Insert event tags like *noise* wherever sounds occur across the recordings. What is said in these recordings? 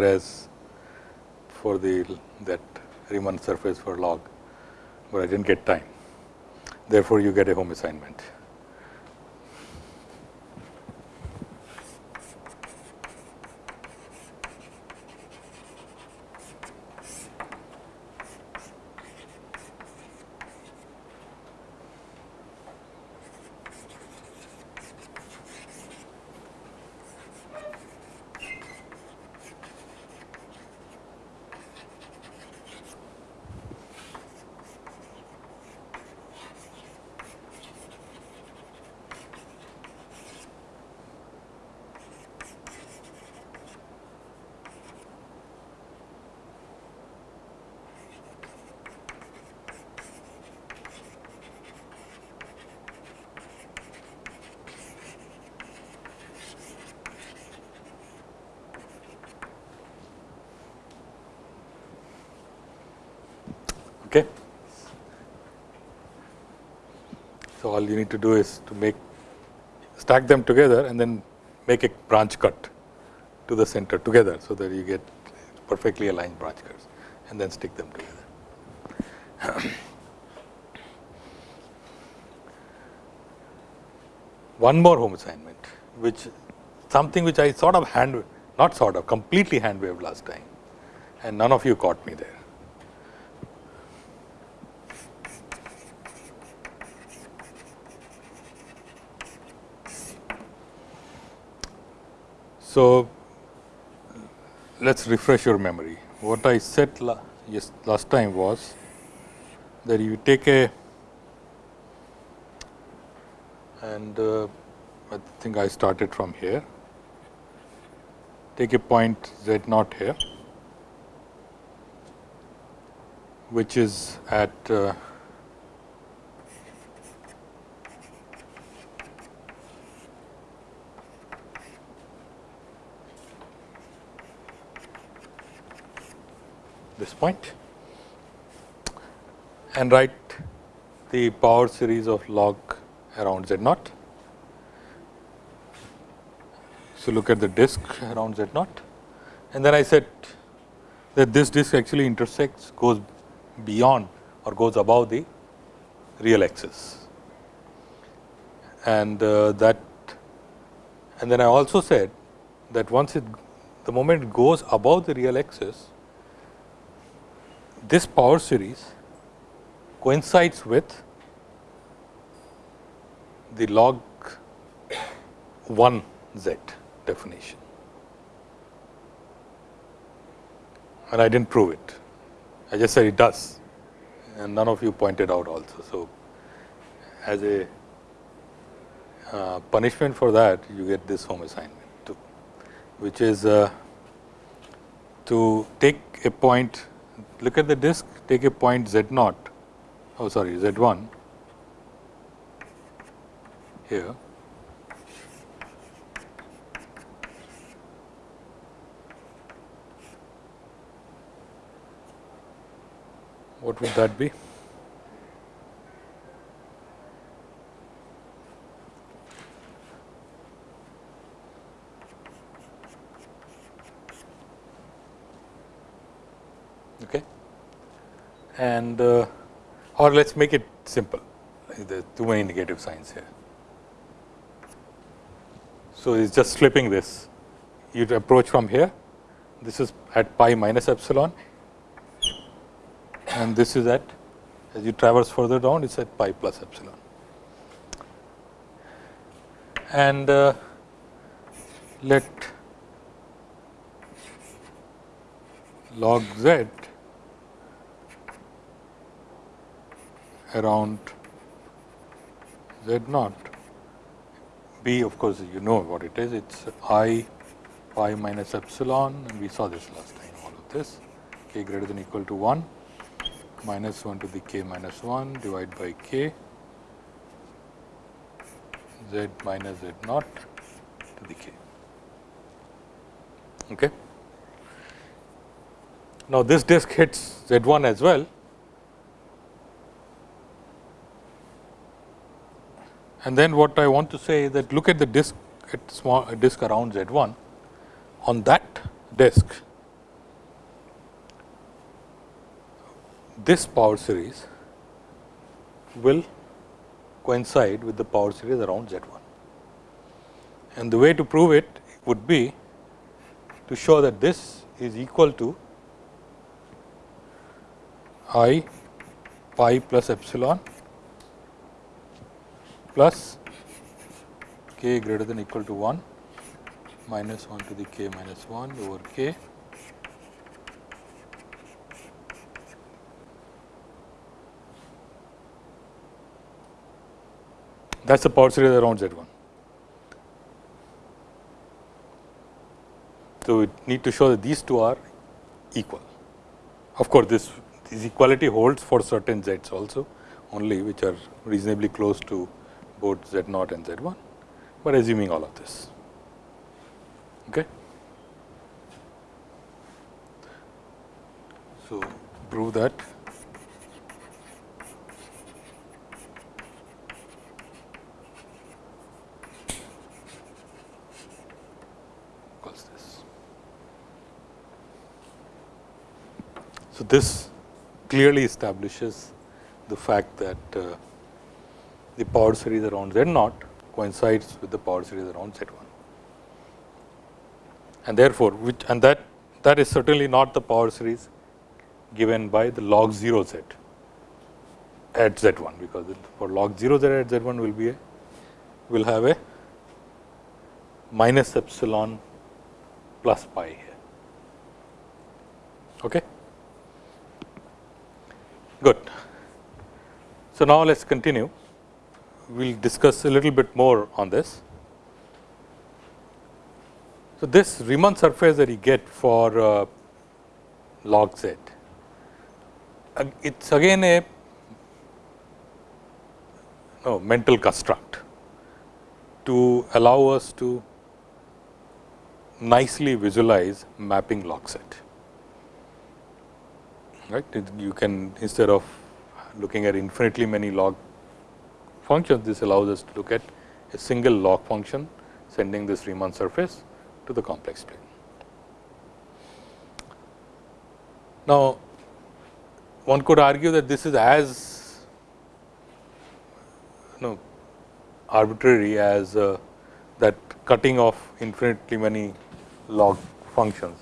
whereas for the that Riemann surface for log, but I did not get time. Therefore, you get a home assignment. Okay. So, all you need to do is to make stack them together and then make a branch cut to the center together. So, that you get perfectly aligned branch cuts and then stick them together. *coughs* One more home assignment, which something which I sort of hand, not sort of completely hand waved last time and none of you caught me there. So, let us refresh your memory. What I said la yes, last time was that you take a and uh, I think I started from here, take a point z naught here, which is at uh, this point and write the power series of log around z naught. So, look at the disk around z naught and then I said that this disk actually intersects goes beyond or goes above the real axis and uh, that and then I also said that once it the moment it goes above the real axis this power series coincides with the log 1 z definition and I did not prove it. I just said it does and none of you pointed out also. So, as a uh, punishment for that you get this home assignment too, which is uh, to take a point look at the disk, take a point z naught, oh sorry z 1 here. What would that be? Okay. And uh, or let us make it simple, there are too many negative signs here. So, it is just flipping this, you approach from here, this is at pi minus epsilon and this is at as you traverse further down it is at pi plus epsilon. And uh, let log z around z naught. B of course, you know what it is. It is i pi minus epsilon and we saw this last time all of this. K greater than equal to 1 minus 1 to the k minus 1 divided by k. Z minus z naught to the k. Okay. Now, this disk hits z 1 as well And then what I want to say is that look at the disk at small uh, disk around Z1. On that disk, this power series will coincide with the power series around Z1. And the way to prove it would be to show that this is equal to I pi plus epsilon plus k greater than equal to 1 minus 1 to the k minus 1 over k that is the power series around Z 1. So, we need to show that these two are equal. Of course, this, this equality holds for certain z's also only which are reasonably close to both z naught and z 1, but assuming all of this. Okay. So, prove that So, this clearly establishes the fact that uh, the power series around Z naught coincides with the power series around Z 1. And therefore, which and that that is certainly not the power series given by the log 0 z at Z 1, because for log 0 z at Z 1 will be a will have a minus epsilon plus pi here. Okay. Good. So, now let us continue. We will discuss a little bit more on this. So, this Riemann surface that you get for uh, log z, it is again a no, mental construct to allow us to nicely visualize mapping log z right. You can instead of looking at infinitely many log functions, this allows us to look at a single log function sending this Riemann surface to the complex plane. Now, one could argue that this is as you know, arbitrary as uh, that cutting off infinitely many log functions.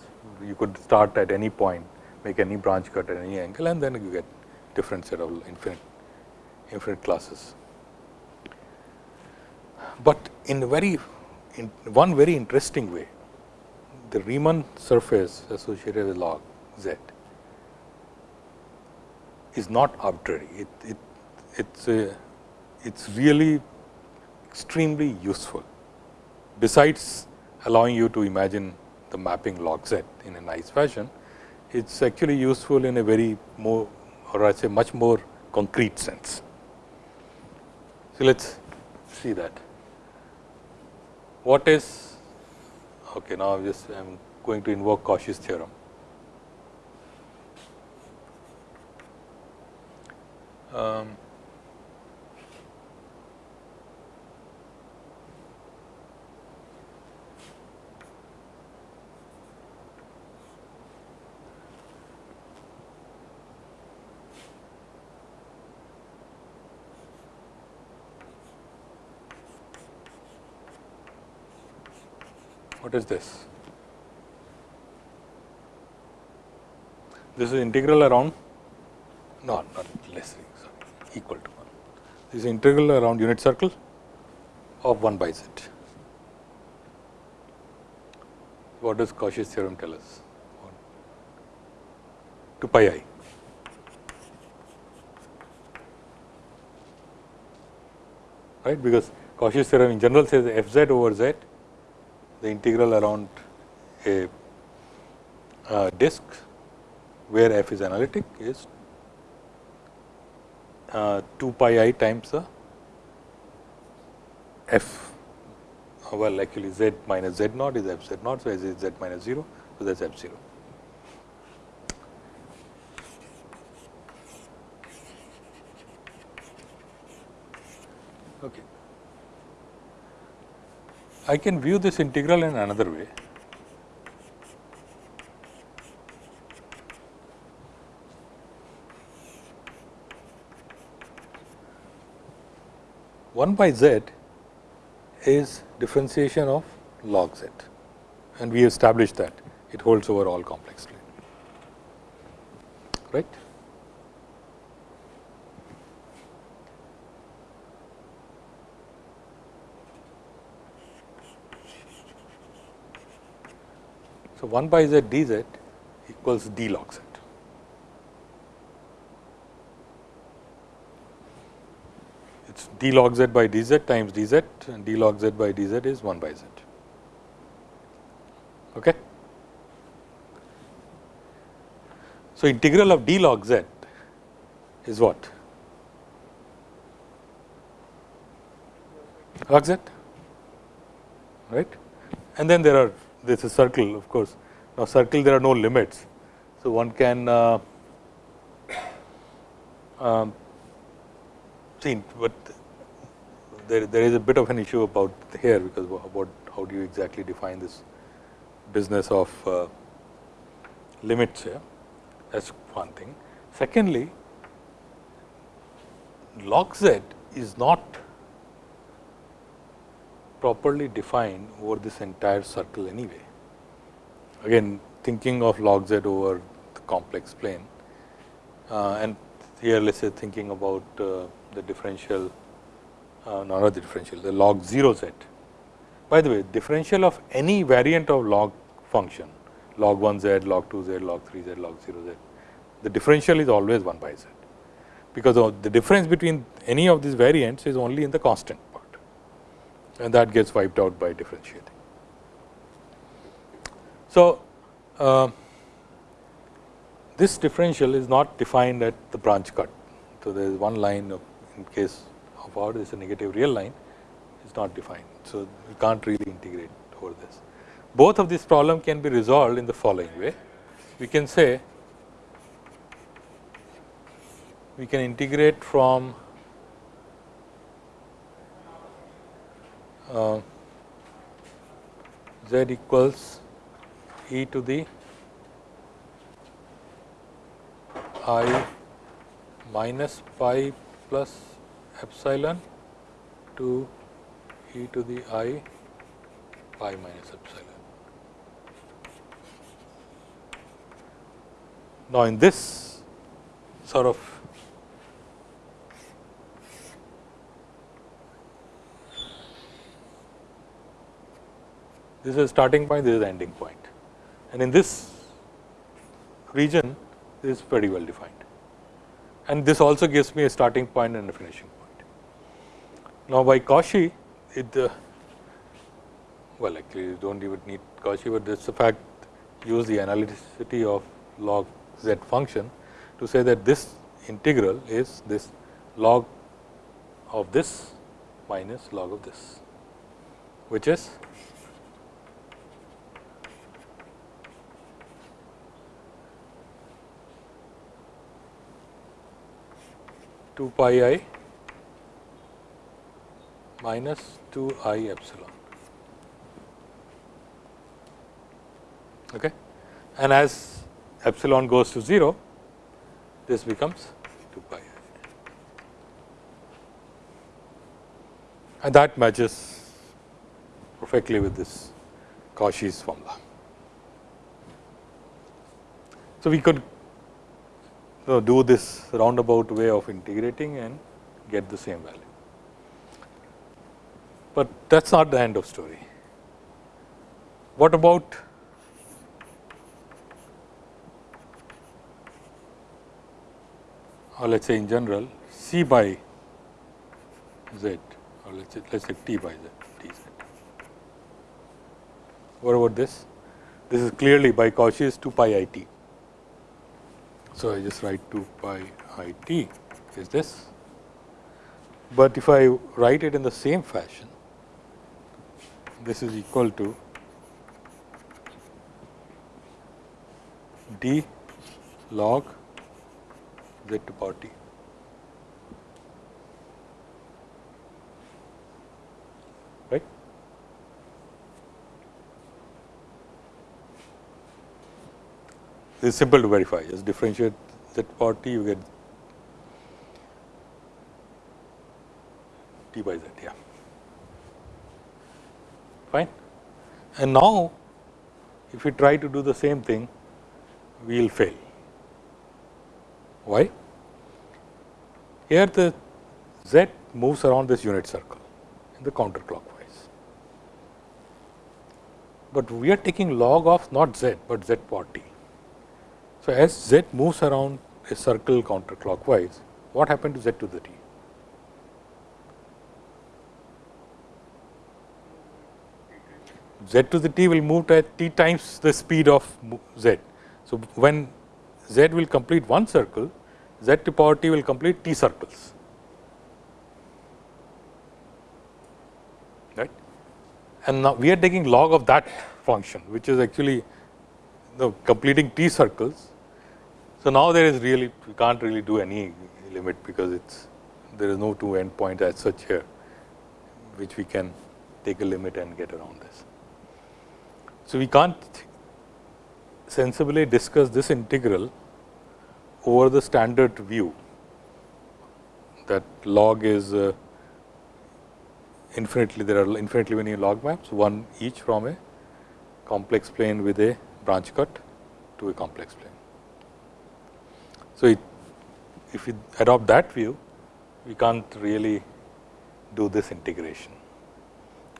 You could start at any point make any branch cut at any angle and then you get different set of infinite infinite classes. But in very in one very interesting way, the Riemann surface associated with log z is not arbitrary. It, it it's a it's really extremely useful. Besides allowing you to imagine the mapping log z in a nice fashion, it is actually useful in a very more or I say much more concrete sense. So, let us see that. What is okay now I am just I am going to invoke Cauchy's theorem. Um, What is this? This is integral around no, not less equal to 1. This is integral around unit circle of 1 by z. What does Cauchy's theorem tell us? 2 pi i. Right, because Cauchy's theorem in general says f z over z the integral around a disk where f is analytic is uh, 2 pi i times the f uh, well actually z minus z naught is f z naught. So, as is z minus 0. So, that is f 0. I can view this integral in another way. One by z is differentiation of log z and we established that it holds over all complex plane, right. So, 1 by z dz equals d log z. It is d log z by dz times dz and d log z by dz is 1 by z. Okay. So, integral of d log z is what? Log z, right? And then there are this is circle of course. Now, circle there are no limits. So, one can uh, um, see, but there, there is a bit of an issue about here because about how do you exactly define this business of uh, limits here that is one thing. Secondly, log z is not properly defined over this entire circle anyway. Again thinking of log z over the complex plane uh, and here let us say thinking about uh, the differential uh, not the differential the log 0 z. By the way differential of any variant of log function log 1 z, log 2 z, log 3 z, log 0 z the differential is always 1 by z because the difference between any of these variants is only in the constant and that gets wiped out by differentiating. So, uh, this differential is not defined at the branch cut. So, there is one line of in case of R is a negative real line is not defined. So, you can't really integrate over this. Both of these problem can be resolved in the following way. We can say we can integrate from z equals e to the i minus pi plus epsilon to e to the i pi minus epsilon. Now, in this sort of This is starting point, this is the ending point. And in this region, is very well defined. And this also gives me a starting point and a finishing point. Now, by Cauchy, it uh, well actually you do not even need Cauchy, but this the fact use the analyticity of log z function to say that this integral is this log of this minus log of this, which is 2 pi i minus 2 i epsilon. Okay. And as epsilon goes to 0, this becomes 2 pi i. And that matches perfectly with this Cauchy's formula. So, we could so, do this roundabout way of integrating and get the same value. But that is not the end of story. What about or let us say in general C by z or let us say, let us say t by z t z. What about this? This is clearly by Cauchy's 2 pi i t. So, I just write 2 pi i t is this, but if I write it in the same fashion, this is equal to d log z to power t. Is simple to verify, just differentiate that part t, you get t by z, yeah. Fine. And now, if we try to do the same thing, we will fail. Why? Here the z moves around this unit circle in the counterclockwise. But we are taking log of not z, but z part t. So, as z moves around a circle counterclockwise, what happened to z to the t? z to the t will move at t times the speed of z. So, when z will complete one circle, z to power t will complete t circles. Right? And now we are taking log of that function, which is actually the completing t circles. So, now there is really we can't really do any limit because it's there is no two end point as such here, which we can take a limit and get around this. So, we can't sensibly discuss this integral over the standard view that log is uh, infinitely there are infinitely many log maps one each from a complex plane with a branch cut to a complex plane. So, it, if we adopt that view we can't really do this integration.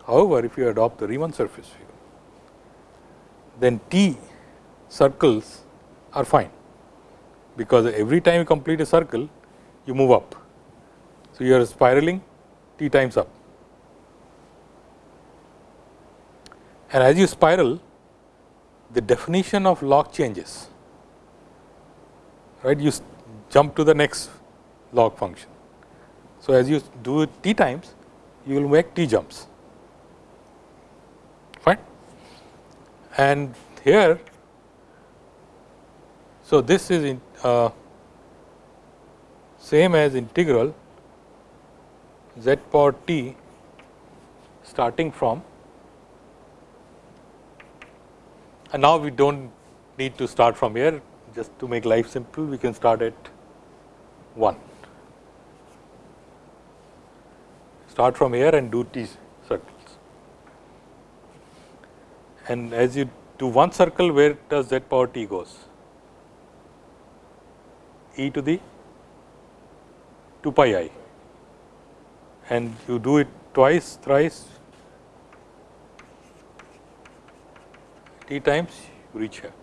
However, if you adopt the Riemann surface view then T circles are fine, because every time you complete a circle you move up. So, you are spiraling t times up and as you spiral the definition of log changes right you jump to the next log function. So, as you do it t times you will make t jumps. Fine? And here so, this is in, uh, same as integral z power t starting from and now we do not need to start from here just to make life simple we can start at 1 start from here and do t circles. And as you do one circle where does z power t goes? E to the 2 pi i. And you do it twice, thrice, t times you reach here.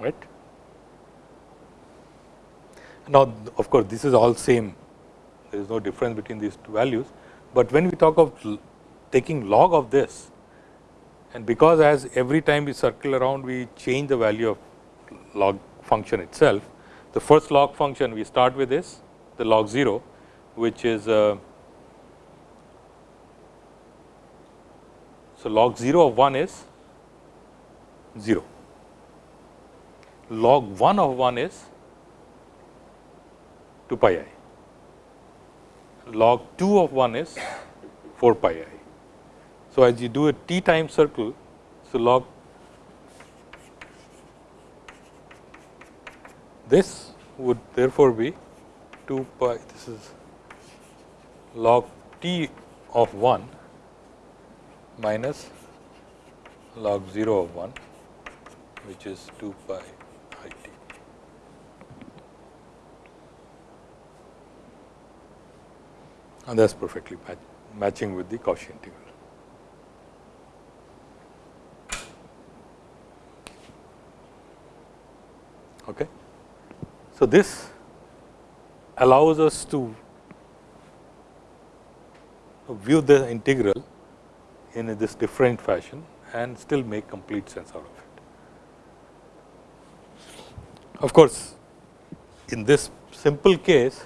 Right. Now, of course, this is all same, there is no difference between these two values, but when we talk of taking log of this, and because as every time we circle around we change the value of log function itself. The first log function we start with is the log 0 which is uh, so log 0 of 1 is 0 log 1 of 1 is 2 pi i. Log 2 of 1 is 4 pi i. So, as you do a t time circle, so log this would therefore be 2 pi this is log t of 1 minus log 0 of 1 which is 2 pi i t. And that is perfectly match, matching with the Cauchy integral. Okay. So, this allows us to view the integral in this different fashion and still make complete sense out of it. Of course, in this simple case,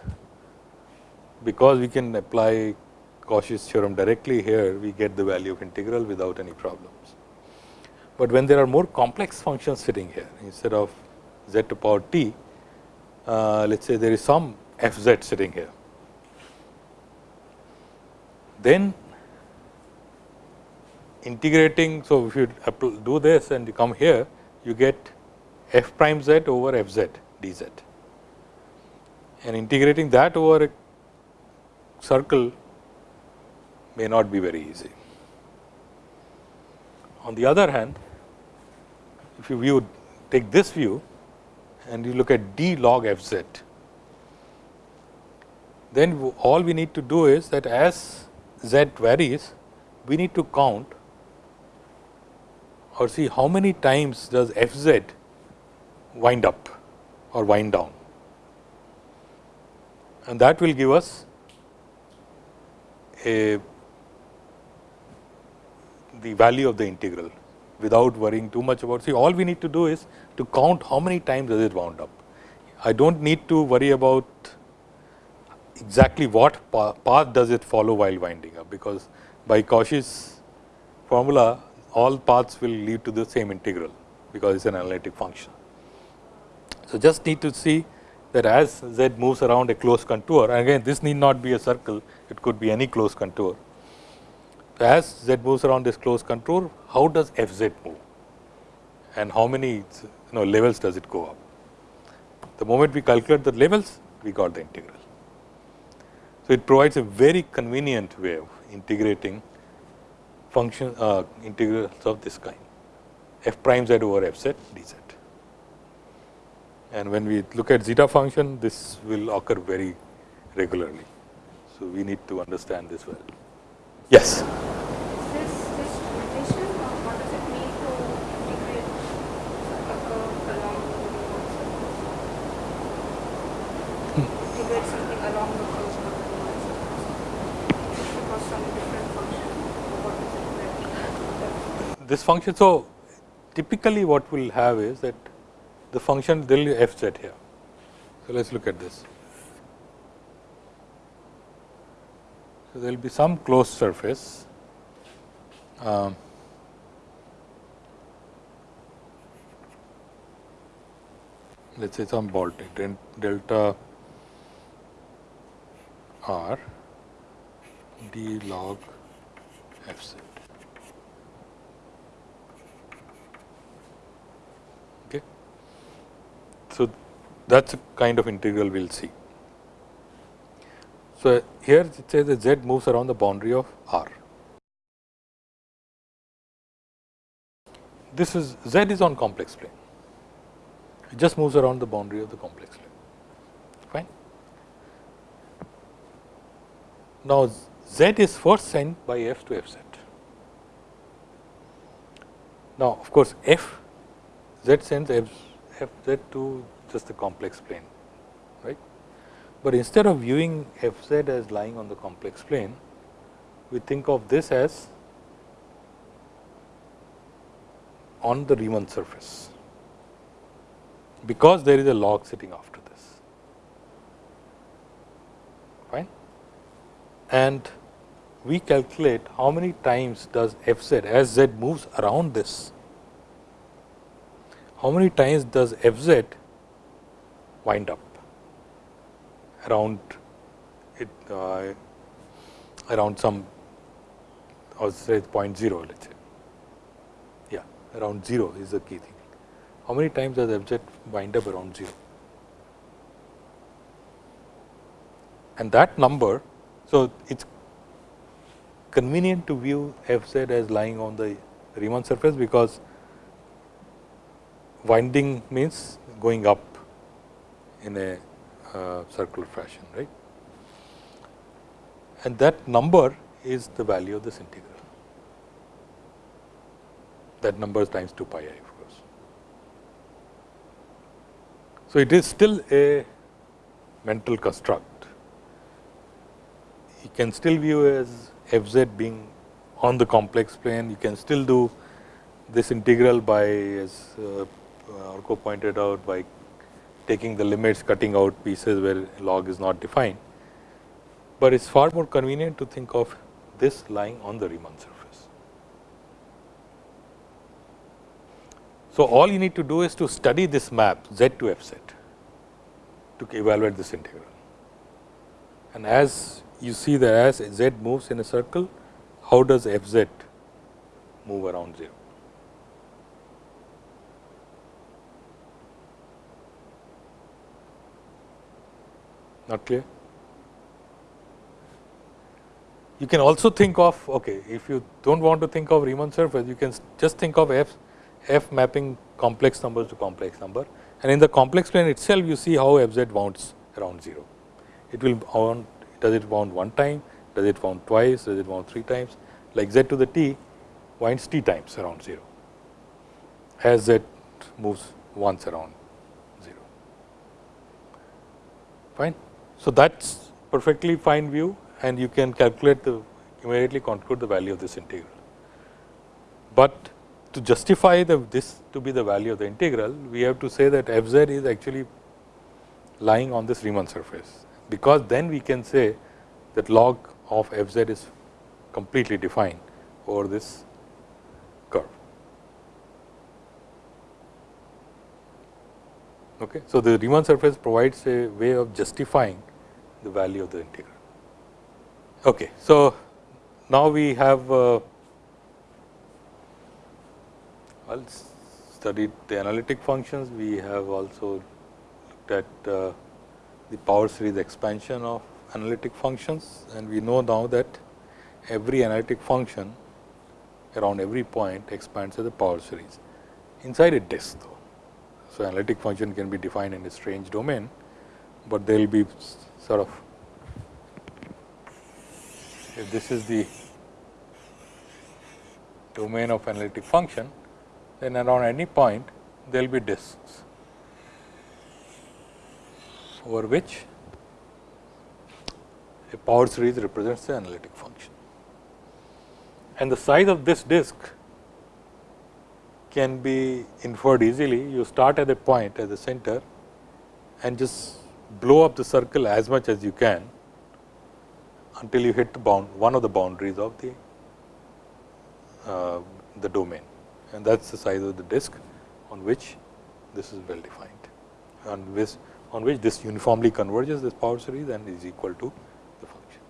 because we can apply Cauchy's theorem directly here, we get the value of integral without any problems. But when there are more complex functions sitting here, instead of z to power t, uh, let us say there is some f z sitting here. Then integrating, so if you do this and you come here, you get f prime z over f z dz and integrating that over circle may not be very easy. On the other hand, if you view take this view and you look at d log f z, then all we need to do is that as z varies, we need to count or see how many times does f z wind up or wind down and that will give us a the value of the integral without worrying too much about. See, all we need to do is to count how many times does it wound up. I do not need to worry about exactly what path does it follow while winding up, because by Cauchy's formula all paths will lead to the same integral, because it is an analytic function. So, just need to see that as z moves around a closed contour again this need not be a circle, it could be any closed contour. As z moves around this closed contour, how does f z move and how many you know levels does it go up. The moment we calculate the levels, we got the integral. So, it provides a very convenient way of integrating function uh, integrals of this kind f prime z over f z d z and when we look at zeta function this will occur very regularly. So, we need to understand this well. Yes. This, this notation or uh, what does it mean to integrate a curve along the integrate something along the curve of the line surface? Because some different function, or what is it that This function, so typically what we will have is that the function del f z here. So, let us look at this. So, there will be some closed surface um, let us say some Baltic and delta r d log f z. So, that is a kind of integral we will see. So, here it says that z moves around the boundary of R. This is z is on complex plane, it just moves around the boundary of the complex plane, fine. Now, z is first sent by f to f z. Now, of course, f z sends f f z to just the complex plane. But instead of viewing f z as lying on the complex plane, we think of this as on the Riemann surface, because there is a log sitting after this, fine. And we calculate how many times does f z as z moves around this. How many times does f z wind up around it uh, around some or say 0.0 let us say yeah around 0 is the key thing. How many times does z wind up around 0? And that number, so it is convenient to view f z as lying on the Riemann surface, because winding means going up in a circular fashion, right. And that number is the value of this integral. That number is times 2 pi i of course. So, it is still a mental construct. You can still view as f z being on the complex plane, you can still do this integral by as uh, Arko pointed out by taking the limits, cutting out pieces where log is not defined, but it is far more convenient to think of this lying on the Riemann surface. So, all you need to do is to study this map z to f z to evaluate this integral. And as you see that as z moves in a circle, how does f z move around 0? Not clear? you can also think of okay, if you do not want to think of Riemann surface, you can just think of f f mapping complex numbers to complex number and in the complex plane itself you see how f z bounds around 0. It will bound does it bound one time, does it bound twice, does it bound three times like z to the t winds t times around 0 as z moves once around 0 fine. So, that is perfectly fine view and you can calculate the immediately conclude the value of this integral. But to justify the this to be the value of the integral, we have to say that f z is actually lying on this Riemann surface, because then we can say that log of f z is completely defined over this curve. Okay. So, the Riemann surface provides a way of justifying the value of the integral. Okay. So, now we have uh, well studied the analytic functions, we have also looked at uh, the power series expansion of analytic functions and we know now that every analytic function around every point expands as a power series inside a disk though. So, analytic function can be defined in a strange domain, but there will be sort of if this is the domain of analytic function, then around any point there will be disks over which a power series represents the analytic function. And the size of this disk can be inferred easily. You start at a point at the center and just blow up the circle as much as you can until you hit the bound one of the boundaries of the uh, the domain and that is the size of the disk on which this is well defined on which on which this uniformly converges this power series and is equal to the function.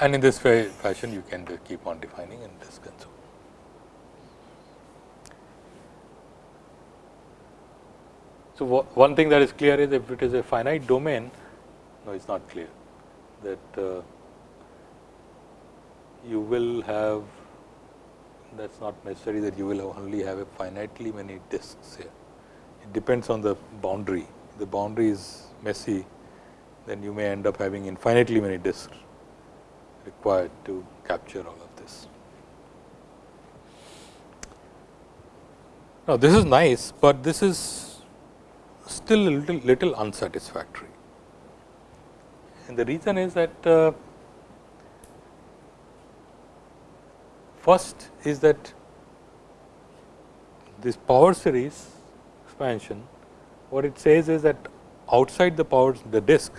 And in this fashion you can keep on defining in disk and so on. So, one thing that is clear is if it is a finite domain, no it is not clear that uh, you will have that is not necessary that you will only have a finitely many disks here. It depends on the boundary. If the boundary is messy, then you may end up having infinitely many disks required to capture all of this. Now, this is nice, but this is still a little, little unsatisfactory. And the reason is that uh, first is that this power series expansion, what it says is that outside the power the disk,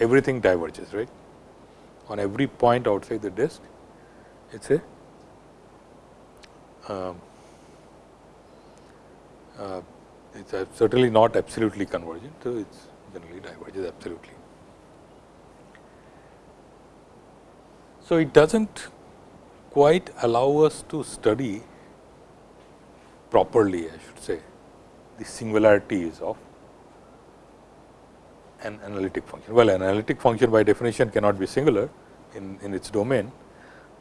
everything diverges, right. On every point outside the disk, it is a um, uh, it is uh, certainly not absolutely convergent. So, it generally diverges absolutely. So, it does not quite allow us to study properly I should say the singularities of an analytic function. Well, an analytic function by definition cannot be singular in, in its domain,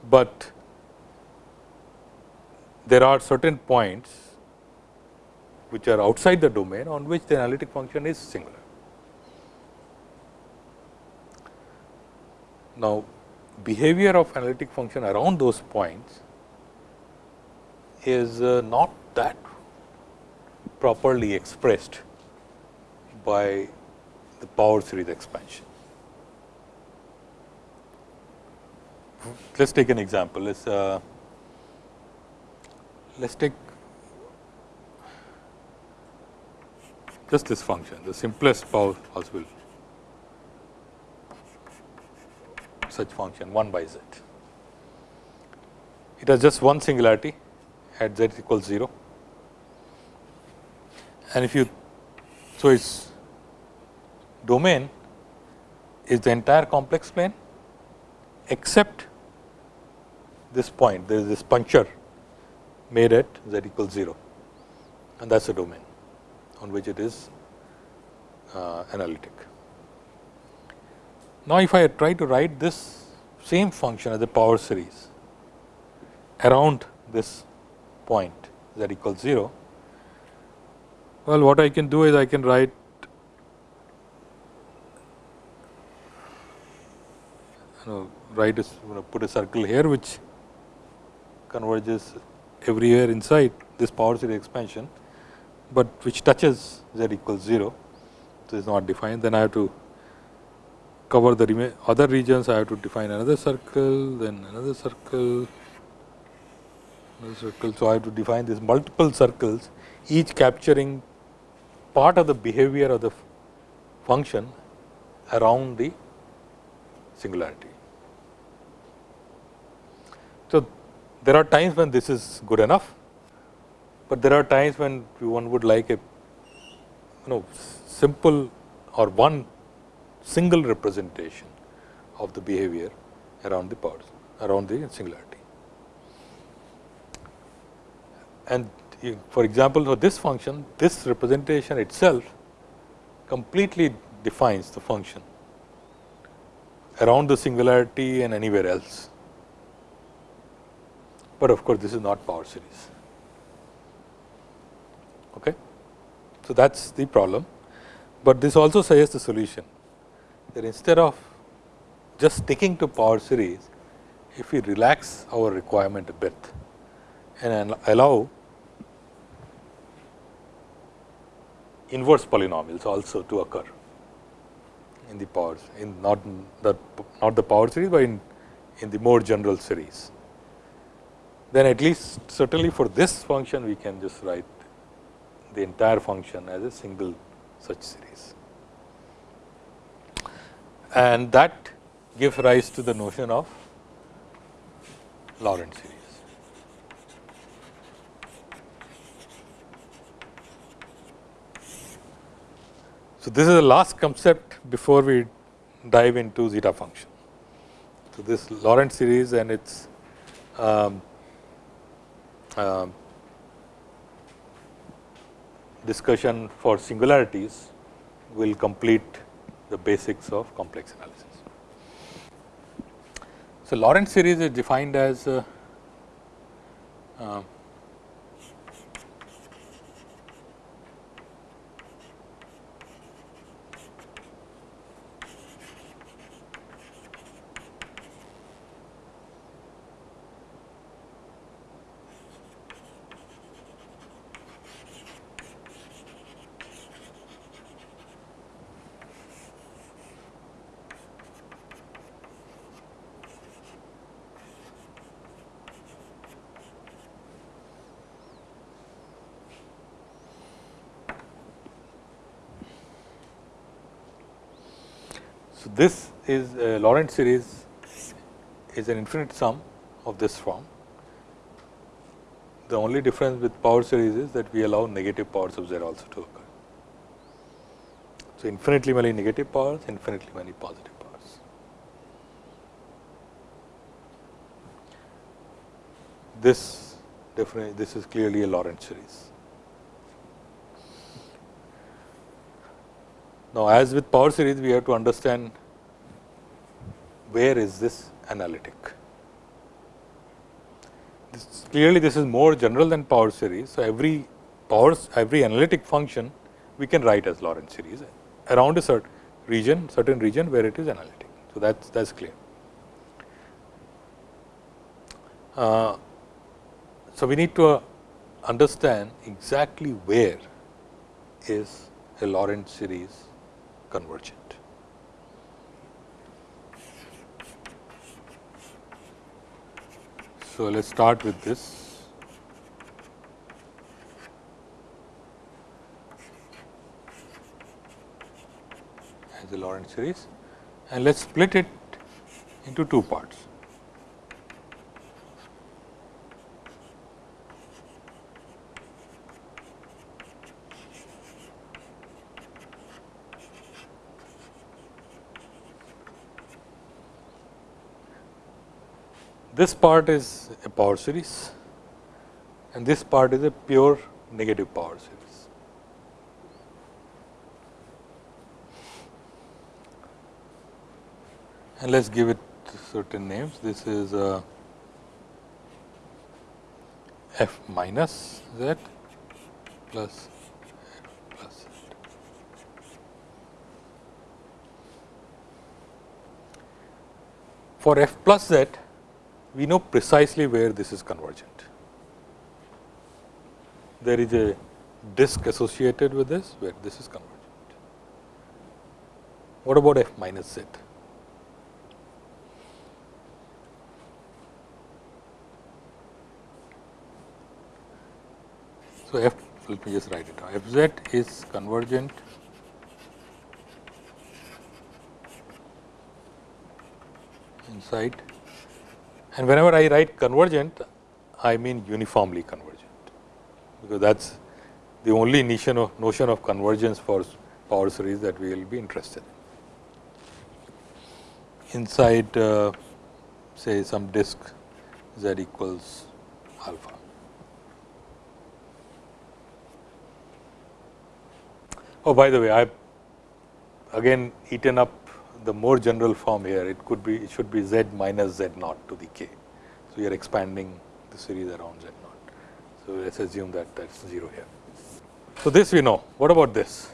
but there are certain points which are outside the domain on which the analytic function is singular. Now, behavior of analytic function around those points is uh, not that properly expressed by the power series expansion. Let us take an example. Let us uh, let us take just this function, the simplest power possible such function 1 by z. It has just one singularity at z equals 0 and if you so its domain is the entire complex plane except this point there is this puncture made at z equals 0 and that is the domain on which it is uh, analytic. Now, if I try to write this same function as a power series around this point z equals 0, well what I can do is I can write you know write a, you know, put a circle here which converges everywhere inside this power series expansion, but which touches z equals 0. So, is not defined then I have to cover the other regions I have to define another circle then another circle another circle. So, I have to define these multiple circles each capturing part of the behavior of the function around the singularity. So, there are times when this is good enough, but there are times when one would like a you know simple or one single representation of the behavior around the powers around the singularity. And for example, for this function this representation itself completely defines the function around the singularity and anywhere else but of course, this is not power series. Okay. So, that is the problem, but this also suggests the solution that instead of just sticking to power series, if we relax our requirement a bit and allow inverse polynomials also to occur in the powers in not the not the power series, but in in the more general series then at least certainly for this function we can just write the entire function as a single such series. And that gives rise to the notion of Laurent series. So, this is the last concept before we dive into zeta function. So, this Laurent series and its um, uh, discussion for singularities will complete the basics of complex analysis. So, Laurent series is defined as uh, uh, So, this is uh, a Laurent series is an infinite sum of this form. The only difference with power series is that we allow negative powers of z also to occur. So, infinitely many negative powers, infinitely many positive powers. This definitely this is clearly a Laurent series. Now, as with power series, we have to understand where is this analytic. This, clearly, this is more general than power series. So, every powers, every analytic function we can write as Laurent series around a certain region, certain region where it is analytic. So, that is that's clear. Uh, so, we need to uh, understand exactly where is a Laurent series convergent. So, let us start with this. as a Laurent series and let us split it into two parts. This part is a power series and this part is a pure negative power series. and let us give it certain names. This is uh, f minus z plus plus. For f plus z, we know precisely where this is convergent. There is a disk associated with this where this is convergent. What about f minus z? So, f let me just write it down f z is convergent inside and whenever I write convergent I mean uniformly convergent because that is the only notion of, notion of convergence for power series that we will be interested in. Inside uh, say some disk z equals alpha. Oh, by the way, I have again eaten up the more general form here. It could be, it should be z minus z naught to the k. So, you are expanding the series around z naught. So, let us assume that that is 0 here. So, this we know. What about this?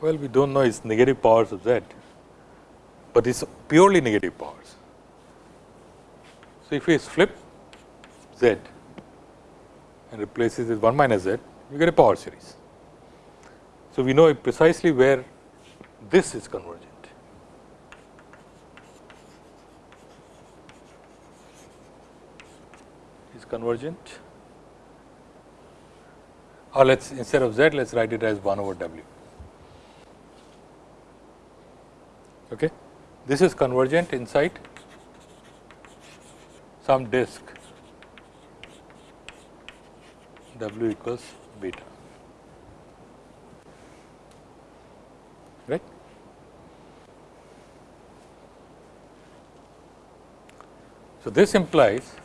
Well, we do not know it is negative powers of z, but it is purely negative powers. So, if we flip z and replaces with 1 minus z, you get a power series. So, we know precisely where this is convergent. Is convergent or let us instead of z let us write it as 1 over w. Okay. This is convergent inside some disk w equals beta right. So, this implies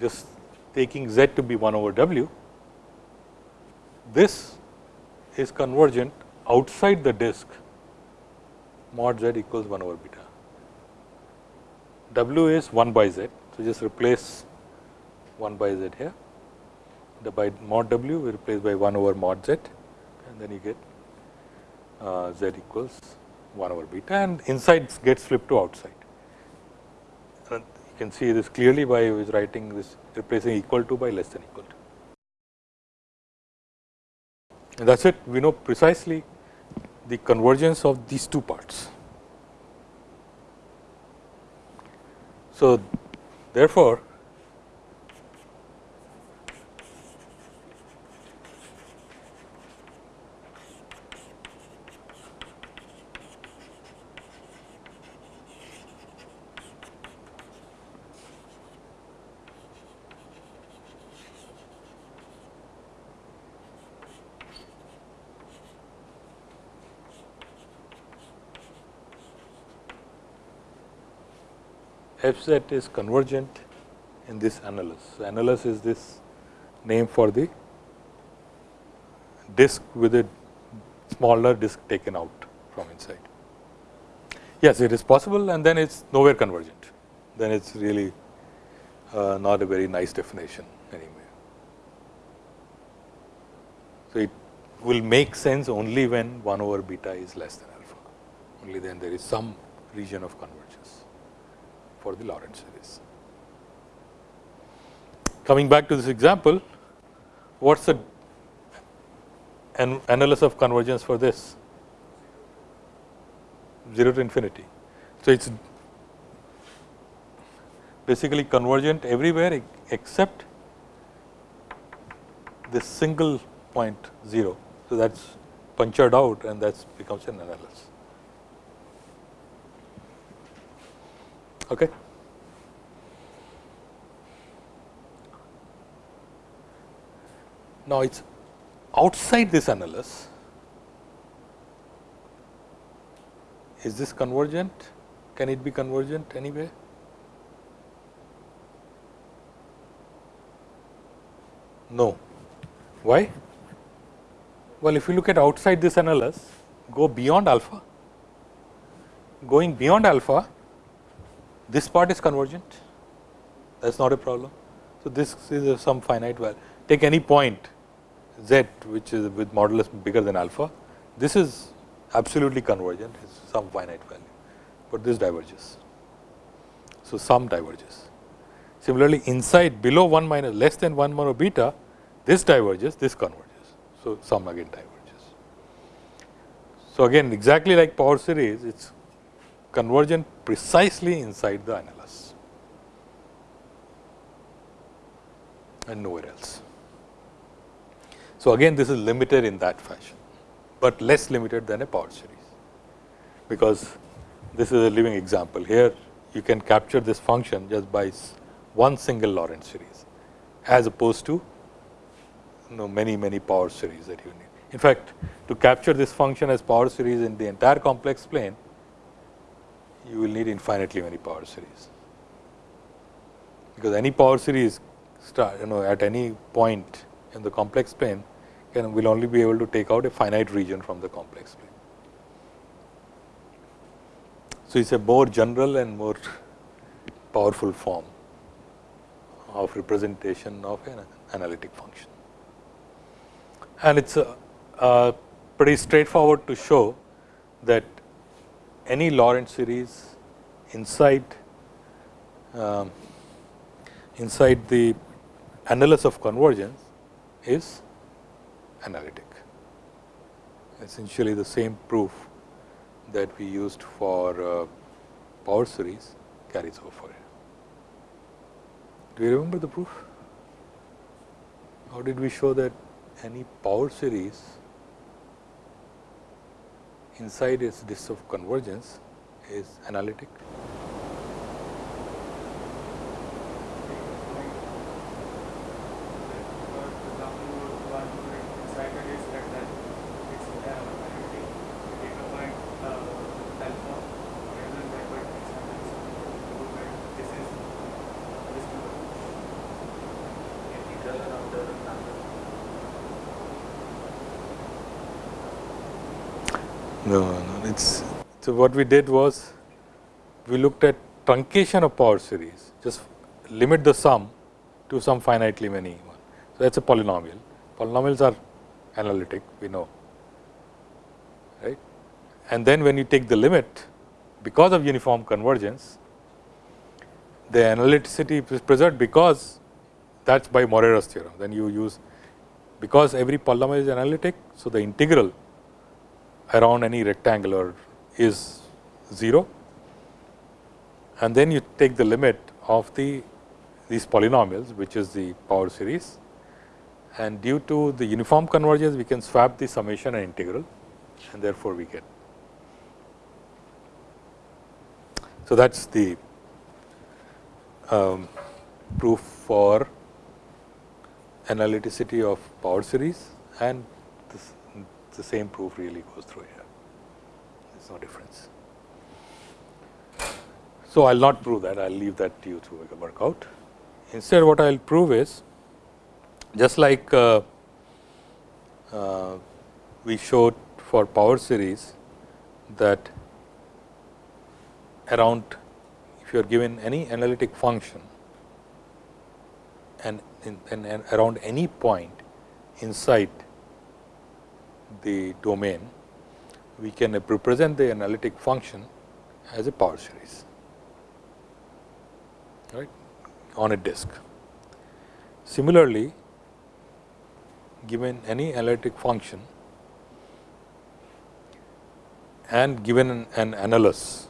just taking z to be 1 over w, this is convergent outside the disk mod z equals 1 over beta. W is 1 by z. So, just replace 1 by z here. The by mod w we replace by 1 over mod z and then you get uh, z equals 1 over beta and inside gets flipped to outside can see this clearly by writing this replacing equal to by less than equal to. And that is it we know precisely the convergence of these two parts. So, therefore, f z is convergent in this annulus. Annulus is this name for the disk with a smaller disk taken out from inside. Yes, it is possible and then it is nowhere convergent, then it is really uh, not a very nice definition anyway. So, it will make sense only when 1 over beta is less than alpha, only then there is some region of convergence for the Laurent series. Coming back to this example, what is the an annulus of convergence for this? 0 to infinity. So, it is basically convergent everywhere except this single point 0. So, that is punctured out and that becomes an annulus. Okay. Now, it is outside this annulus. Is this convergent? Can it be convergent anyway? No. Why? Well, if you look at outside this annulus, go beyond alpha. Going beyond alpha, this part is convergent. That is not a problem. So, this is some finite value. Take any point z which is with modulus bigger than alpha. This is absolutely convergent, is some finite value, but this diverges. So, sum diverges. Similarly, inside below 1 minus less than 1 mono beta, this diverges, this converges. So, sum again diverges. So, again exactly like power series, it is convergent precisely inside the annulus and nowhere else. So, again this is limited in that fashion, but less limited than a power series, because this is a living example. Here you can capture this function just by one single Laurent series, as opposed to you know many many power series that you need. In fact, to capture this function as power series in the entire complex plane, you will need infinitely many power series, because any power series start you know at any point in the complex plane can will only be able to take out a finite region from the complex plane. So, it is a more general and more powerful form of representation of an analytic function. And it is pretty straightforward to show that any Laurent series inside um, inside the annulus of convergence is analytic. Essentially the same proof that we used for uh, power series carries over. Do you remember the proof? How did we show that any power series inside its disk of convergence is analytic? No, no, it's so what we did was we looked at truncation of power series, just limit the sum to some finitely many one. So, that is a polynomial. Polynomials are analytic, we know, right. And then when you take the limit, because of uniform convergence, the analyticity is preserved because that is by Morera's theorem. Then you use because every polynomial is analytic. So, the integral around any rectangular is 0 and then you take the limit of the these polynomials which is the power series. And due to the uniform convergence we can swap the summation and integral. And therefore, we get. So, that is the um, proof for analyticity of power series and the same proof really goes through here. There is no difference. So, I will not prove that, I will leave that to you to work out. Instead, what I will prove is just like uh, uh, we showed for power series that around if you are given any analytic function and, in, and around any point inside the domain, we can represent the analytic function as a power series right on a disk. Similarly, given any analytic function and given an, an annulus,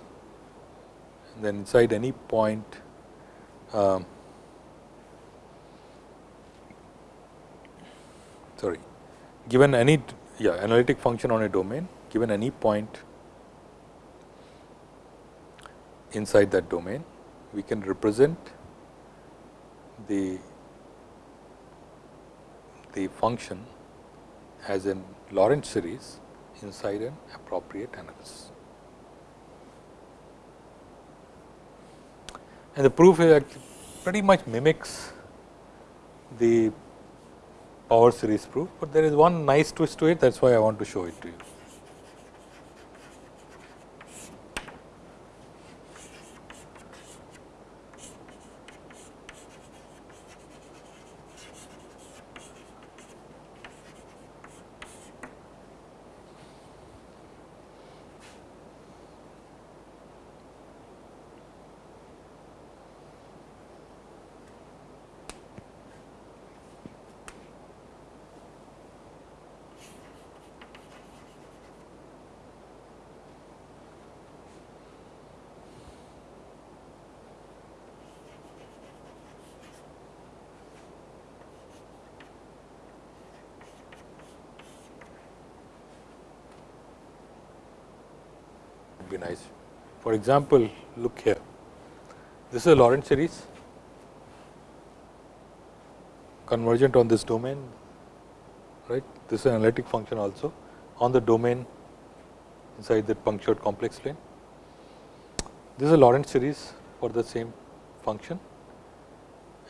then inside any point um, sorry given any yeah analytic function on a domain given any point inside that domain we can represent the the function as a Laurent series inside an appropriate annulus. And the proof is actually pretty much mimics the power series proof, but there is one nice twist to it that is why I want to show it to you. Be nice. For example, look here, this is a Laurent series convergent on this domain, right. This is an analytic function also on the domain inside that punctured complex plane. This is a Laurent series for the same function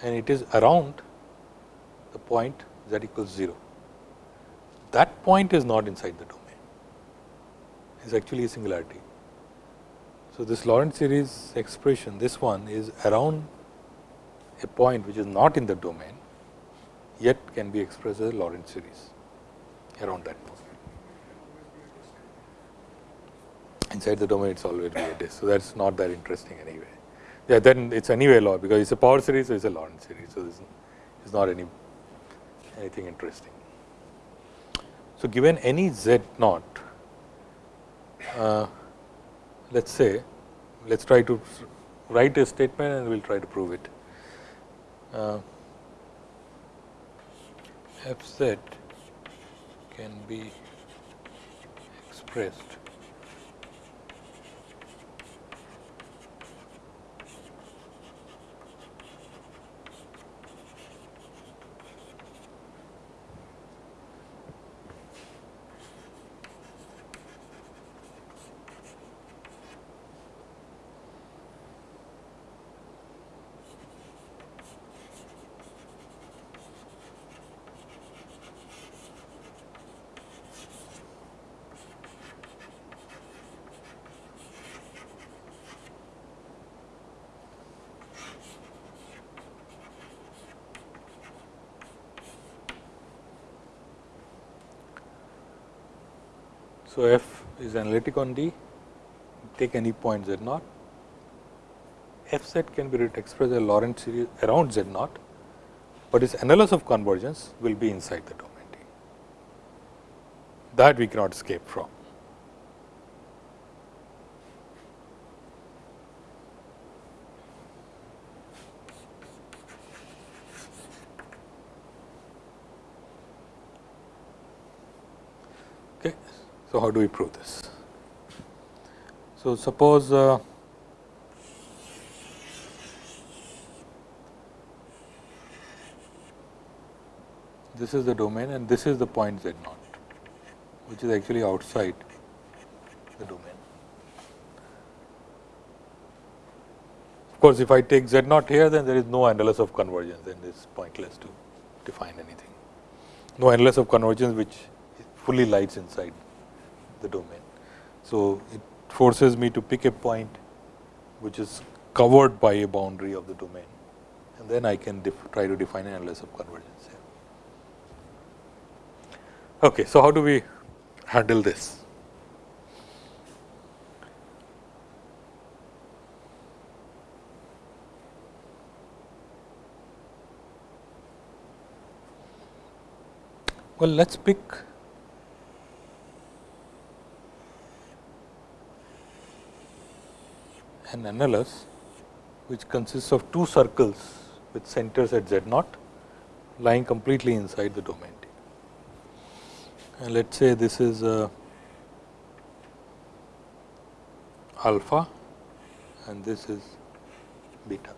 and it is around the point z equals 0. That point is not inside the domain, it is actually a singularity. So, this Laurent series expression this one is around a point which is not in the domain yet can be expressed as a Laurent series around that point. Inside the domain it is always be a disk. So, that is not that interesting anyway. Yeah, then it is anyway law because it is a power series, so it is a Laurent series. So, this is not any anything interesting. So, given any z naught, uh, let us say, let us try to write a statement and we will try to prove it. Uh, f z can be expressed So, f is analytic on D, take any point z naught. f z can be expressed as a Laurent series around z naught, but its annulus of convergence will be inside the domain D. That we cannot escape from. So, how do we prove this? So, suppose uh, this is the domain and this is the point z naught, which is actually outside the domain. Of course, if I take z naught here, then there is no annulus of convergence, then it is pointless to define anything. No annulus of convergence which fully lies inside the domain. So, it forces me to pick a point which is covered by a boundary of the domain and then I can try to define an annulus of convergence here. Okay, so how do we handle this? Well, let us pick an annulus which consists of two circles with centers at z naught lying completely inside the domain D. And let us say this is uh, alpha and this is beta.